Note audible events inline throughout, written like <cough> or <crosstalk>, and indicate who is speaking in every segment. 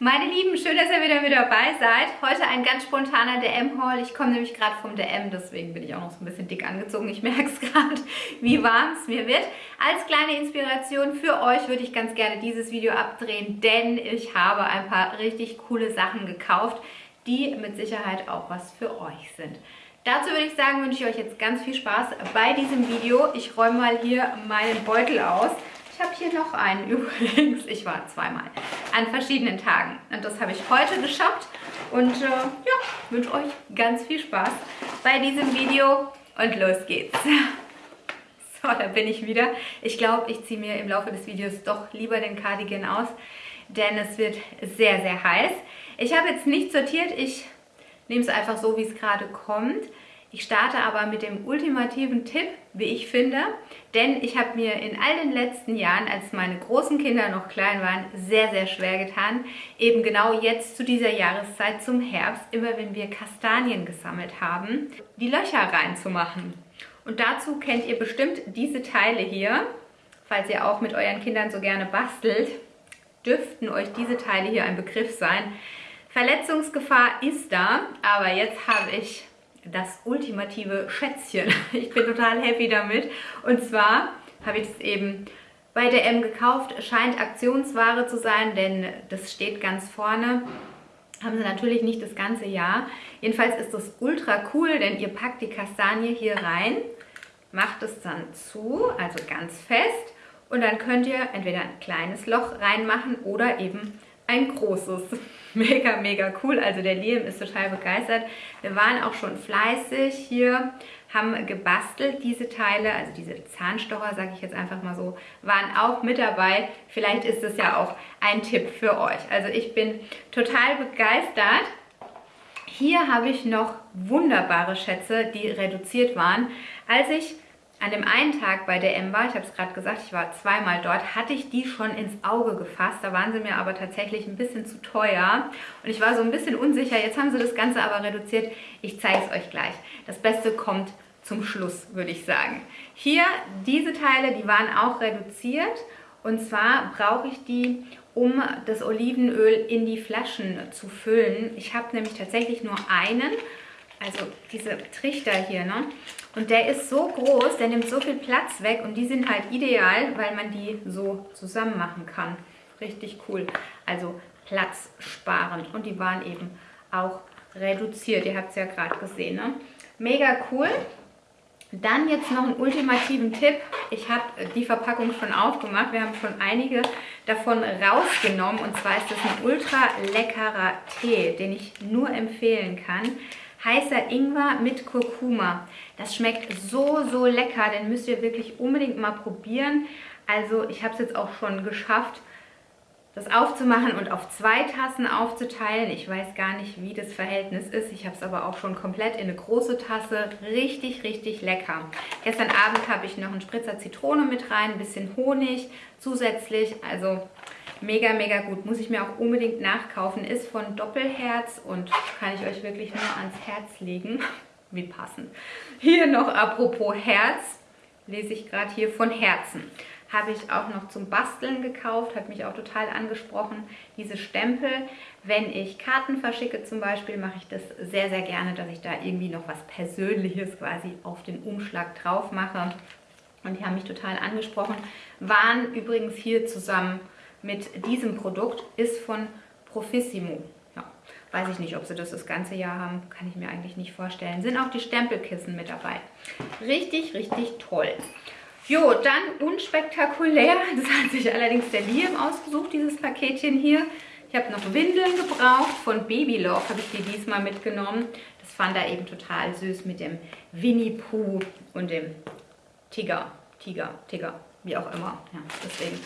Speaker 1: Meine Lieben, schön, dass ihr wieder mit dabei seid. Heute ein ganz spontaner DM-Haul. Ich komme nämlich gerade vom DM, deswegen bin ich auch noch so ein bisschen dick angezogen. Ich merke es <laughs> gerade, wie warm es mir wird. Als kleine Inspiration für euch würde ich ganz gerne dieses Video abdrehen, denn ich habe ein paar richtig coole Sachen gekauft, die mit Sicherheit auch was für euch sind. Dazu würde ich sagen, wünsche ich euch jetzt ganz viel Spaß bei diesem Video. Ich räume mal hier meinen Beutel aus. Ich habe hier noch einen <laughs> übrigens. Ich war zweimal an verschiedenen Tagen. Und das habe ich heute geschafft. Und äh, ja, wünsche euch ganz viel Spaß bei diesem Video. Und los geht's. <laughs> So, da bin ich wieder. Ich glaube, ich ziehe mir im Laufe des Videos doch lieber den Cardigan aus, denn es wird sehr, sehr heiß. Ich habe jetzt nicht sortiert. Ich nehme es einfach so, wie es gerade kommt. Ich starte aber mit dem ultimativen Tipp, wie ich finde, denn ich habe mir in all den letzten Jahren, als meine großen Kinder noch klein waren, sehr, sehr schwer getan, eben genau jetzt zu dieser Jahreszeit zum Herbst, immer wenn wir Kastanien gesammelt haben, die Löcher reinzumachen. Und dazu kennt ihr bestimmt diese Teile hier, falls ihr auch mit euren Kindern so gerne bastelt, dürften euch diese Teile hier ein Begriff sein. Verletzungsgefahr ist da, aber jetzt habe ich das ultimative Schätzchen. <laughs> Ich bin total happy damit. Und zwar habe ich es eben bei der M gekauft. Scheint Aktionsware zu sein, denn das steht ganz vorne. Haben sie natürlich nicht das ganze Jahr. Jedenfalls ist das ultra cool, denn ihr packt die Kastanie hier rein, macht es dann zu, also ganz fest. Und dann könnt ihr entweder ein kleines Loch reinmachen oder eben ein großes. <laughs> Mega, mega cool. Also der Liam ist total begeistert. Wir waren auch schon fleißig hier, haben gebastelt diese Teile, also diese Zahnstocher, sage ich jetzt einfach mal so, waren auch mit dabei. Vielleicht ist es ja auch ein Tipp für euch. Also ich bin total begeistert. Hier habe ich noch wunderbare Schätze, die reduziert waren. Als ich an dem einen Tag bei der M war, ich habe es gerade gesagt, ich war zweimal dort, hatte ich die schon ins Auge gefasst. Da waren sie mir aber tatsächlich ein bisschen zu teuer. Und ich war so ein bisschen unsicher. Jetzt haben sie das Ganze aber reduziert. Ich zeige es euch gleich. Das Beste kommt zum Schluss, würde ich sagen. Hier, diese Teile, die waren auch reduziert. Und zwar brauche ich die, um das Olivenöl in die Flaschen zu füllen. Ich habe nämlich tatsächlich nur einen also diese Trichter hier, ne? Und der ist so groß, der nimmt so viel Platz weg und die sind halt ideal, weil man die so zusammen machen kann. Richtig cool. Also Platz sparen. Und die waren eben auch reduziert. Ihr habt es ja gerade gesehen, ne? Mega cool. Dann jetzt noch einen ultimativen Tipp. Ich habe die Verpackung schon aufgemacht. Wir haben schon einige davon rausgenommen. Und zwar ist das ein ultra leckerer Tee, den ich nur empfehlen kann heißer Ingwer mit Kurkuma. Das schmeckt so, so lecker, den müsst ihr wirklich unbedingt mal probieren. Also ich habe es jetzt auch schon geschafft, das aufzumachen und auf zwei Tassen aufzuteilen. Ich weiß gar nicht, wie das Verhältnis ist. Ich habe es aber auch schon komplett in eine große Tasse. Richtig, richtig lecker. Gestern Abend habe ich noch einen Spritzer Zitrone mit rein, ein bisschen Honig zusätzlich. Also Mega, mega gut. Muss ich mir auch unbedingt nachkaufen. Ist von Doppelherz und kann ich euch wirklich nur ans Herz legen. <laughs> Wie passend. Hier noch apropos Herz, lese ich gerade hier von Herzen. Habe ich auch noch zum Basteln gekauft, hat mich auch total angesprochen. Diese Stempel, wenn ich Karten verschicke zum Beispiel, mache ich das sehr, sehr gerne, dass ich da irgendwie noch was Persönliches quasi auf den Umschlag drauf mache. Und die haben mich total angesprochen. Waren übrigens hier zusammen mit diesem Produkt ist von Profissimo. Ja, weiß ich nicht, ob sie das das ganze Jahr haben, kann ich mir eigentlich nicht vorstellen. Sind auch die Stempelkissen mit dabei. Richtig, richtig toll. Jo, dann unspektakulär, <laughs> das hat sich allerdings der Liam ausgesucht, dieses Paketchen hier. Ich habe noch Windeln gebraucht, von Babylove habe ich die diesmal mitgenommen. Das fand er eben total süß mit dem Winnie Pooh und dem Tiger, Tiger, Tiger, wie auch immer. Ja, deswegen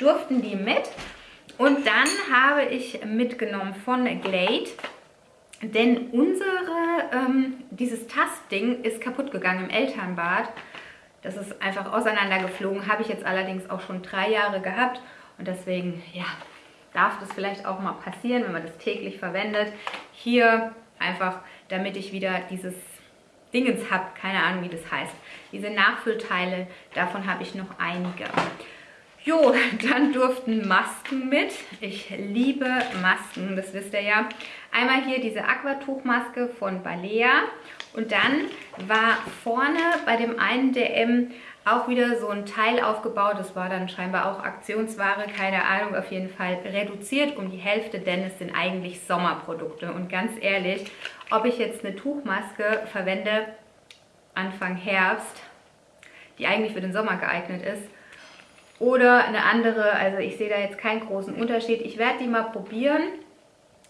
Speaker 1: durften die mit. Und dann habe ich mitgenommen von Glade, denn unsere, ähm, dieses Tastding ist kaputt gegangen im Elternbad. Das ist einfach auseinandergeflogen, habe ich jetzt allerdings auch schon drei Jahre gehabt. Und deswegen, ja, darf das vielleicht auch mal passieren, wenn man das täglich verwendet. Hier einfach, damit ich wieder dieses Dingens habe, keine Ahnung, wie das heißt. Diese Nachfüllteile, davon habe ich noch einige. Jo, <laughs> dann durften Masken mit. Ich liebe Masken, das wisst ihr ja. Einmal hier diese Aquatuchmaske von Balea und dann war vorne bei dem einen DM auch wieder so ein Teil aufgebaut. Das war dann scheinbar auch Aktionsware, keine Ahnung, auf jeden Fall reduziert um die Hälfte, denn es sind eigentlich Sommerprodukte. Und ganz ehrlich, ob ich jetzt eine Tuchmaske verwende Anfang Herbst, die eigentlich für den Sommer geeignet ist, oder eine andere, also ich sehe da jetzt keinen großen Unterschied. Ich werde die mal probieren.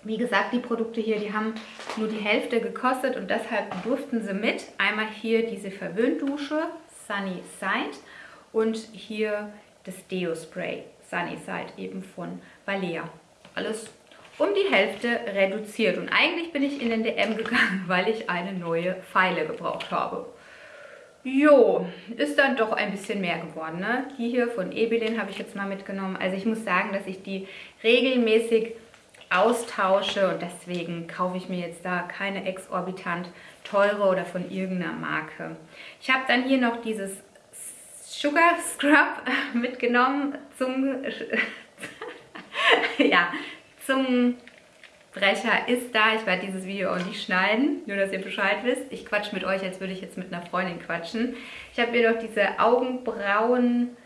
Speaker 1: Wie gesagt, die Produkte hier, die haben nur die Hälfte gekostet und deshalb durften sie mit. Einmal hier diese Verwöhndusche Sunny Side und hier das Deo Spray Sunny Side eben von Balea. Alles um die Hälfte reduziert und eigentlich bin ich in den DM gegangen, <laughs> weil ich eine neue Pfeile gebraucht habe. Jo, ist dann doch ein bisschen mehr geworden. Ne? Die hier von Ebelin habe ich jetzt mal mitgenommen. Also ich muss sagen, dass ich die regelmäßig austausche und deswegen kaufe ich mir jetzt da keine exorbitant teure oder von irgendeiner Marke. Ich habe dann hier noch dieses Sugar Scrub <laughs> mitgenommen zum, <laughs> ja, zum Brecher ist da. Ich werde dieses Video auch nicht schneiden, nur dass ihr Bescheid wisst. Ich quatsche mit euch, als würde ich jetzt mit einer Freundin quatschen. Ich habe hier noch diese Augenbrauen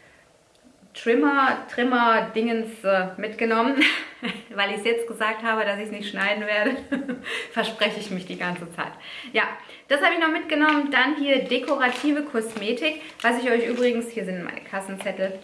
Speaker 1: Trimmer, Trimmer Dingens äh, mitgenommen, <laughs> weil ich es jetzt gesagt habe, dass ich es nicht schneiden werde, <laughs> verspreche ich mich die ganze Zeit. Ja, das habe ich noch mitgenommen. Dann hier dekorative Kosmetik, was ich euch übrigens, hier sind meine Kassenzettel,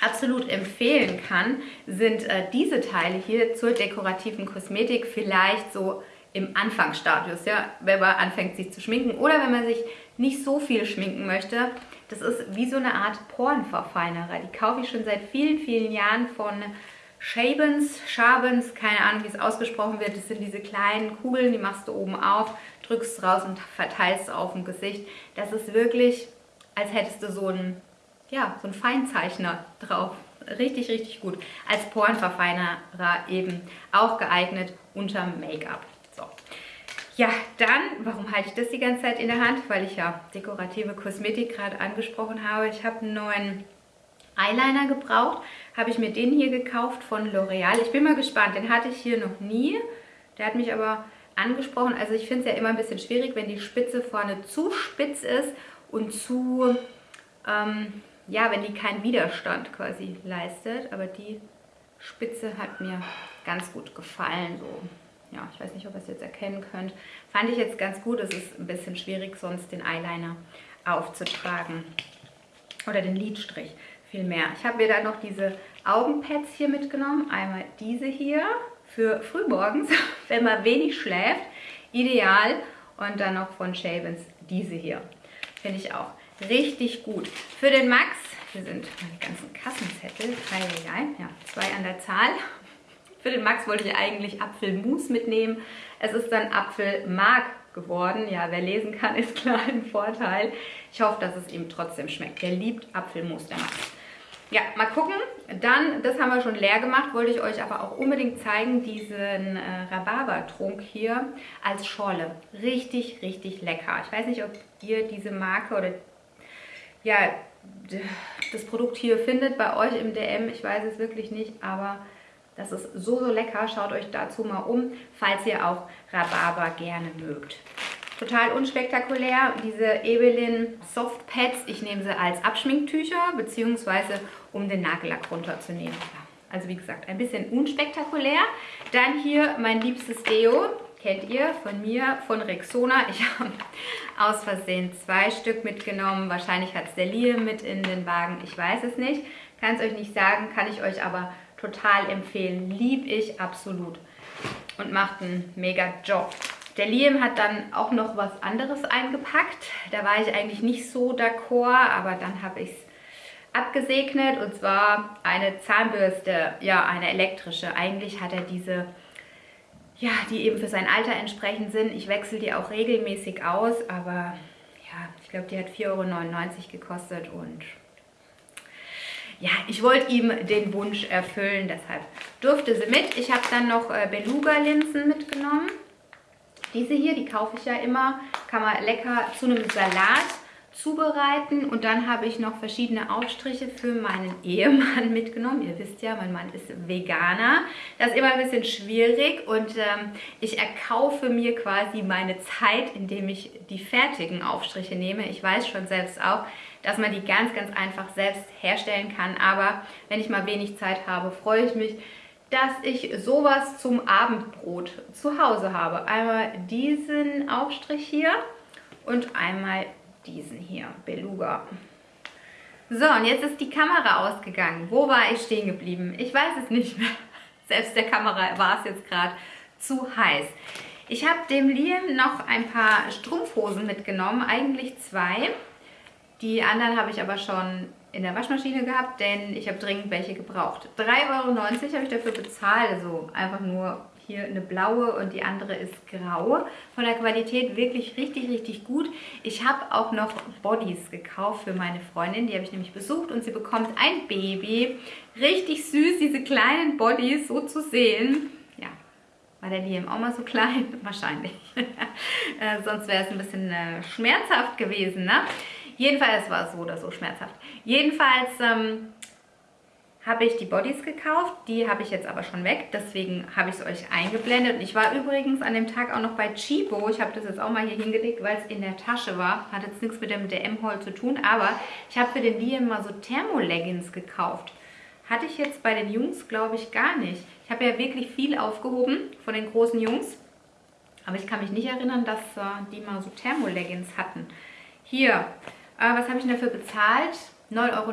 Speaker 1: absolut empfehlen kann, sind äh, diese Teile hier zur dekorativen Kosmetik vielleicht so im Anfangsstadius, ja, wenn man anfängt sich zu schminken oder wenn man sich nicht so viel schminken möchte. Das ist wie so eine Art Pornverfeinerer. Die kaufe ich schon seit vielen, vielen Jahren von Shabens, Shabens, keine Ahnung, wie es ausgesprochen wird. Das sind diese kleinen Kugeln, die machst du oben auf, drückst raus und verteilst auf dem Gesicht. Das ist wirklich, als hättest du so einen ja, so ein Feinzeichner drauf. Richtig, richtig gut. Als Porenverfeinerer eben auch geeignet unter Make-up. So. Ja, dann, warum halte ich das die ganze Zeit in der Hand? Weil ich ja dekorative Kosmetik gerade angesprochen habe. Ich habe einen neuen Eyeliner gebraucht. Habe ich mir den hier gekauft von L'Oreal. Ich bin mal gespannt, den hatte ich hier noch nie. Der hat mich aber angesprochen. Also ich finde es ja immer ein bisschen schwierig, wenn die Spitze vorne zu spitz ist und zu... Ähm, ja, wenn die keinen Widerstand quasi leistet. Aber die Spitze hat mir ganz gut gefallen. So, ja, ich weiß nicht, ob ihr es jetzt erkennen könnt. Fand ich jetzt ganz gut. Es ist ein bisschen schwierig, sonst den Eyeliner aufzutragen. Oder den Lidstrich vielmehr. Ich habe mir dann noch diese Augenpads hier mitgenommen. Einmal diese hier für frühmorgens, <laughs> wenn man wenig schläft. Ideal. Und dann noch von Shavens diese hier. Finde ich auch richtig gut. Für den Max, hier sind meine ganzen Kassenzettel, ja, zwei an der Zahl. Für den Max wollte ich eigentlich Apfelmus mitnehmen. Es ist dann Apfelmark geworden. Ja, wer lesen kann, <laughs> ist klar ein Vorteil. Ich hoffe, dass es ihm trotzdem schmeckt. Der liebt Apfelmus, der Max. Ja, mal gucken. Dann, das haben wir schon leer gemacht, wollte ich euch aber auch unbedingt zeigen, diesen äh, Rhabarbertrunk hier als Schorle. Richtig, richtig lecker. Ich weiß nicht, ob ihr diese Marke oder ja, das Produkt hier findet bei euch im DM. Ich weiß es wirklich nicht, aber das ist so, so lecker. Schaut euch dazu mal um, falls ihr auch Rhabarber gerne mögt. Total unspektakulär, diese Ebelin Soft Pads. Ich nehme sie als Abschminktücher, beziehungsweise um den Nagellack runterzunehmen. Also wie gesagt, ein bisschen unspektakulär. Dann hier mein liebstes Deo kennt ihr von mir, von Rexona. <laughs> Ich habe aus Versehen zwei Stück mitgenommen. Wahrscheinlich hat es der Liam mit in den Wagen. Ich weiß es nicht. Kann es euch nicht sagen, kann ich euch aber total empfehlen. Lieb ich absolut und macht einen mega Job. Der Liam hat dann auch noch was anderes eingepackt. Da war ich eigentlich nicht so d'accord, aber dann habe ich es abgesegnet und zwar eine Zahnbürste, ja eine elektrische. Eigentlich hat er diese ja, die eben für sein Alter entsprechend sind. Ich wechsle die auch regelmäßig aus, aber ja, ich glaube, die hat 4,99 Euro gekostet und ja, ich wollte ihm den Wunsch erfüllen, deshalb durfte sie mit. Ich habe dann noch äh, Beluga-Linsen mitgenommen. Diese hier, die kaufe ich ja immer, kann man lecker zu einem Salat zubereiten und dann habe ich noch verschiedene Aufstriche für meinen Ehemann <laughs> mitgenommen. Ihr wisst ja, mein Mann ist Veganer. Das ist immer ein bisschen schwierig und ähm, ich erkaufe mir quasi meine Zeit, indem ich die fertigen Aufstriche nehme. Ich weiß schon selbst auch, dass man die ganz, ganz einfach selbst herstellen kann. Aber wenn ich mal wenig Zeit habe, freue ich mich, dass ich sowas zum Abendbrot zu Hause habe. Einmal diesen Aufstrich hier und einmal diesen hier, Beluga. So, und jetzt ist die Kamera ausgegangen. Wo war ich stehen geblieben? Ich weiß es nicht mehr. <laughs> Selbst der Kamera war es jetzt gerade zu heiß. Ich habe dem Liam noch ein paar Strumpfhosen mitgenommen, eigentlich zwei. Die anderen habe ich aber schon in der Waschmaschine gehabt, denn ich habe dringend welche gebraucht. 3,90 Euro habe ich dafür bezahlt, also einfach nur hier eine blaue und die andere ist grau. Von der Qualität wirklich richtig, richtig gut. Ich habe auch noch Bodies gekauft für meine Freundin, die habe ich nämlich besucht und sie bekommt ein Baby. Richtig süß, diese kleinen Bodies so zu sehen. Ja, war der Liam auch mal so klein? <laughs> Wahrscheinlich. <laughs> äh, sonst wäre es ein bisschen äh, schmerzhaft gewesen, ne? Jedenfalls war es so oder so schmerzhaft. Jedenfalls ähm, habe ich die Bodies gekauft. Die habe ich jetzt aber schon weg. Deswegen habe ich es euch eingeblendet. Und ich war übrigens an dem Tag auch noch bei Chibo. Ich habe das jetzt auch mal hier hingelegt, weil es in der Tasche war. Hat jetzt nichts mit dem DM-Haul zu tun. Aber ich habe für den Liam mal so Thermoleggings gekauft. Hatte ich jetzt bei den Jungs, glaube ich, gar nicht. Ich habe ja wirklich viel aufgehoben von den großen Jungs. Aber ich kann mich nicht erinnern, dass äh, die mal so Thermoleggings hatten. Hier, äh, was habe ich dafür bezahlt? 9,99 Euro.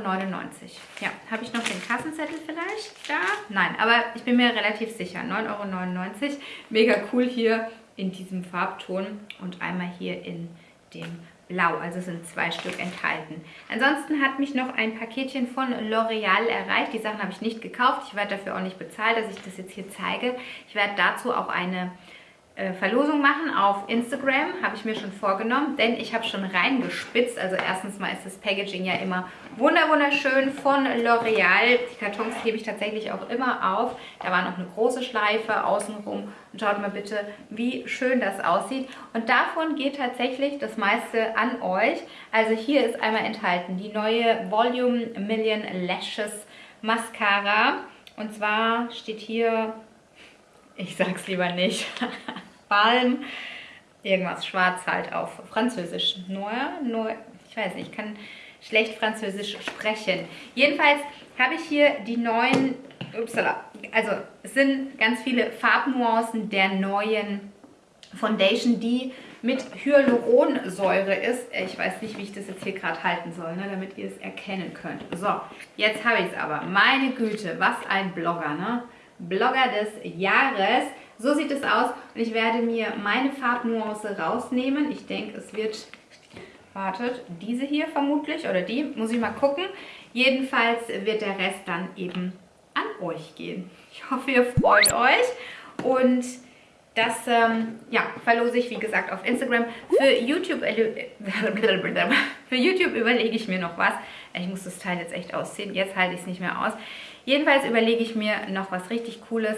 Speaker 1: Ja, habe ich noch den Kassenzettel vielleicht da? Nein, aber ich bin mir relativ sicher. 9,99 Euro. Mega cool hier in diesem Farbton und einmal hier in dem Blau. Also sind zwei Stück enthalten. Ansonsten hat mich noch ein Paketchen von L'Oreal erreicht. Die Sachen habe ich nicht gekauft. Ich werde dafür auch nicht bezahlt, dass ich das jetzt hier zeige. Ich werde dazu auch eine Verlosung machen auf Instagram, habe ich mir schon vorgenommen, denn ich habe schon reingespitzt. Also erstens mal ist das Packaging ja immer wunderschön von L'Oreal. Die Kartons hebe ich tatsächlich auch immer auf. Da war noch eine große Schleife außenrum. Und schaut mal bitte, wie schön das aussieht. Und davon geht tatsächlich das meiste an euch. Also hier ist einmal enthalten die neue Volume Million Lashes Mascara. Und zwar steht hier, ich sag's lieber nicht, <laughs> Balm, irgendwas schwarz halt auf Französisch. Noir, Noir, ich weiß nicht, ich kann schlecht Französisch sprechen. Jedenfalls habe ich hier die neuen, upsala, also es sind ganz viele Farbnuancen der neuen Foundation, die mit Hyaluronsäure ist. Ich weiß nicht, wie ich das jetzt hier gerade halten soll, ne, damit ihr es erkennen könnt. So, jetzt habe ich es aber. Meine Güte, was ein Blogger, ne? Blogger des Jahres. So sieht es aus und ich werde mir meine Farbnuance rausnehmen. Ich denke, es wird, wartet, diese hier vermutlich oder die, muss ich mal gucken. Jedenfalls wird der Rest dann eben an euch gehen. Ich hoffe, ihr freut euch und das ähm, ja, verlose ich, wie gesagt, auf Instagram. Für YouTube, <laughs> für YouTube überlege ich mir noch was. Ich muss das Teil jetzt echt ausziehen. Jetzt halte ich es nicht mehr aus. Jedenfalls überlege ich mir noch was richtig Cooles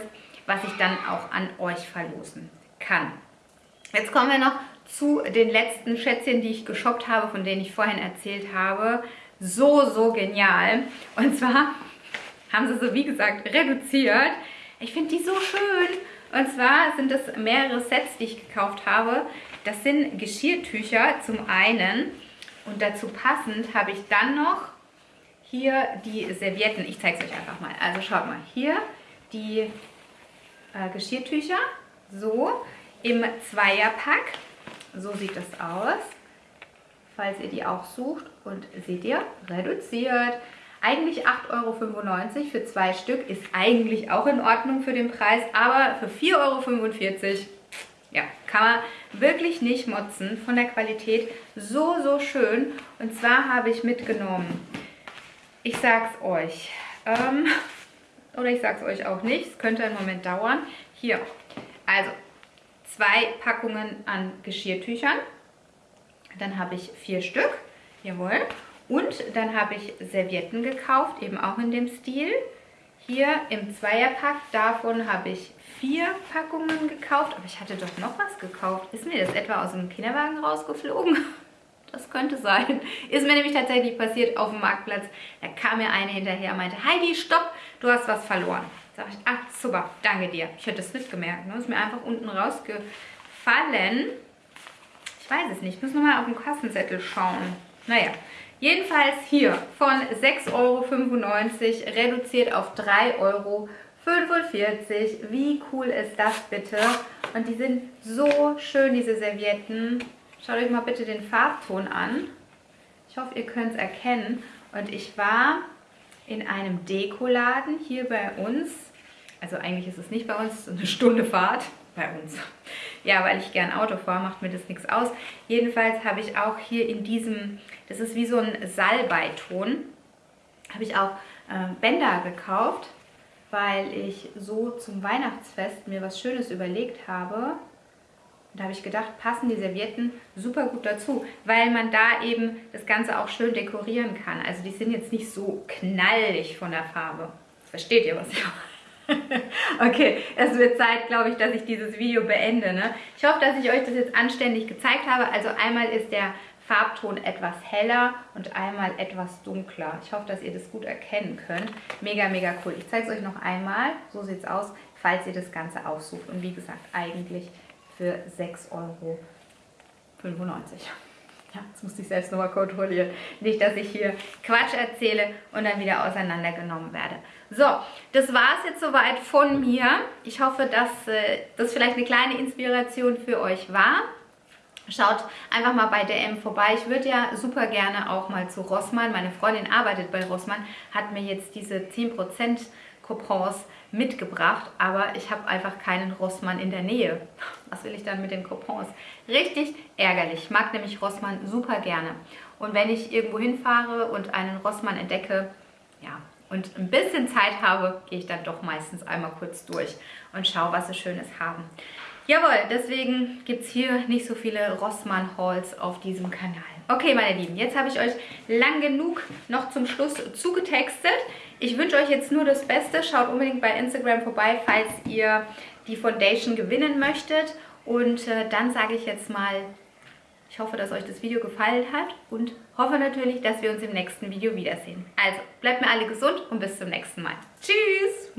Speaker 1: was ich dann auch an euch verlosen kann. Jetzt kommen wir noch zu den letzten Schätzchen, die ich geshoppt habe, von denen ich vorhin erzählt habe. So, so genial. Und zwar haben sie so, wie gesagt, reduziert. Ich finde die so schön. Und zwar sind es mehrere Sets, die ich gekauft habe. Das sind Geschirrtücher zum einen. Und dazu passend habe ich dann noch hier die Servietten. Ich zeige es euch einfach mal. Also schaut mal, hier die äh, Geschirrtücher. So, im Zweierpack. So sieht das aus. Falls ihr die auch sucht. Und seht ihr, reduziert. Eigentlich 8,95 Euro für zwei Stück ist eigentlich auch in Ordnung für den Preis, aber für 4,45 Euro, ja, kann man wirklich nicht motzen von der Qualität. So, so schön. Und zwar habe ich mitgenommen, ich sag's euch, ähm, oder ich sage es euch auch nicht, es könnte einen Moment dauern. Hier, also zwei Packungen an Geschirrtüchern. Dann habe ich vier Stück, jawohl. Und dann habe ich Servietten gekauft, eben auch in dem Stil. Hier im Zweierpack, davon habe ich vier Packungen gekauft. Aber ich hatte doch noch was gekauft. Ist mir das etwa aus dem Kinderwagen rausgeflogen? <laughs> Das könnte sein. <laughs> Ist mir nämlich tatsächlich passiert auf dem Marktplatz. Da kam mir eine hinterher und meinte, Heidi, stopp, du hast was verloren. Sag ich, ach super, danke dir. Ich hätte es nicht gemerkt. Ne? Ist mir einfach unten rausgefallen. Ich weiß es nicht. Ich muss nochmal auf den Kassenzettel schauen. Naja, jedenfalls hier von 6,95 Euro reduziert auf 3,45 Euro. Wie cool ist das bitte? Und die sind so schön, diese Servietten. Schaut euch mal bitte den Farbton an. Ich hoffe, ihr könnt es erkennen. Und ich war in einem Dekoladen hier bei uns. Also eigentlich ist es nicht bei uns, es ist eine Stunde Fahrt bei uns. Ja, weil ich gern Auto fahre, macht mir das nichts aus. Jedenfalls habe ich auch hier in diesem, das ist wie so ein Salbeiton, habe ich auch äh, Bänder gekauft, weil ich so zum Weihnachtsfest mir was Schönes überlegt habe. Und da habe ich gedacht, passen die Servietten super gut dazu, weil man da eben das Ganze auch schön dekorieren kann. Also die sind jetzt nicht so knallig von der Farbe. Versteht ihr, was ich <laughs> okay, es wird Zeit, glaube ich, dass ich dieses Video beende. Ne? Ich hoffe, dass ich euch das jetzt anständig gezeigt habe. Also einmal ist der Farbton etwas heller und einmal etwas dunkler. Ich hoffe, dass ihr das gut erkennen könnt. Mega, mega cool. Ich zeige es euch noch einmal. So sieht es aus, falls ihr das Ganze aussucht. Und wie gesagt, eigentlich für 6,95 Euro. Ja, das musste ich selbst nochmal kontrollieren. Nicht, dass ich hier Quatsch erzähle und dann wieder auseinandergenommen werde. So, das war es jetzt soweit von mir. Ich hoffe, dass äh, das vielleicht eine kleine Inspiration für euch war. Schaut einfach mal bei DM vorbei. Ich würde ja super gerne auch mal zu Rossmann. Meine Freundin arbeitet bei Rossmann, hat mir jetzt diese 10% Coupons mitgebracht, aber ich habe einfach keinen Rossmann in der Nähe. <laughs> Was will ich dann mit den Coupons? Richtig ärgerlich. Ich mag nämlich Rossmann super gerne. Und wenn ich irgendwo hinfahre und einen Rossmann entdecke, ja, und ein bisschen Zeit habe, gehe ich dann doch meistens einmal kurz durch und schaue, was sie Schönes haben. Jawohl, deswegen gibt es hier nicht so viele Rossmann-Hauls auf diesem Kanal. Okay, meine Lieben, jetzt habe ich euch lang genug noch zum Schluss zugetextet. Ich wünsche euch jetzt nur das Beste. Schaut unbedingt bei Instagram vorbei, falls ihr die Foundation gewinnen möchtet. Und äh, dann sage ich jetzt mal, ich hoffe, dass euch das Video gefallen hat und hoffe natürlich, dass wir uns im nächsten Video wiedersehen. Also, bleibt mir alle gesund und bis zum nächsten Mal. Tschüss!